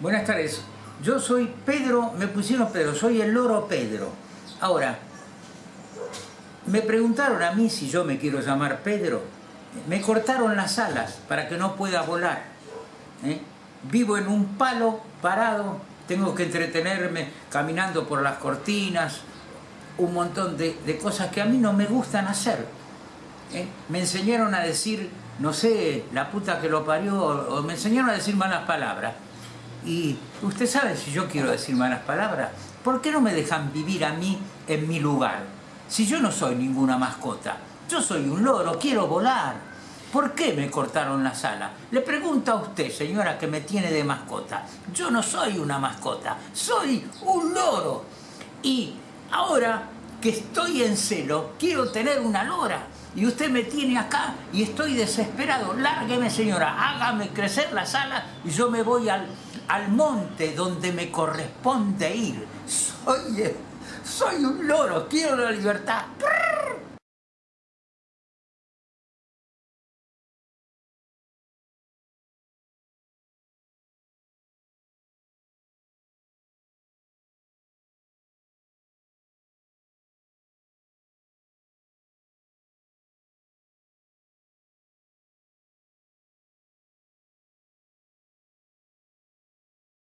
Buenas tardes. Yo soy Pedro, me pusieron Pedro, soy el loro Pedro. Ahora, me preguntaron a mí si yo me quiero llamar Pedro. Me cortaron las alas para que no pueda volar. ¿eh? Vivo en un palo parado, tengo que entretenerme caminando por las cortinas, un montón de, de cosas que a mí no me gustan hacer. ¿eh? Me enseñaron a decir, no sé, la puta que lo parió, o me enseñaron a decir malas palabras. Y usted sabe si yo quiero decir malas palabras, ¿por qué no me dejan vivir a mí en mi lugar? Si yo no soy ninguna mascota, yo soy un loro, quiero volar. ¿Por qué me cortaron las alas? Le pregunto a usted, señora, que me tiene de mascota. Yo no soy una mascota, soy un loro. Y ahora que estoy en celo, quiero tener una lora. Y usted me tiene acá y estoy desesperado. Lárgueme, señora, hágame crecer las alas y yo me voy al, al monte donde me corresponde ir. Soy, soy un loro, quiero la libertad.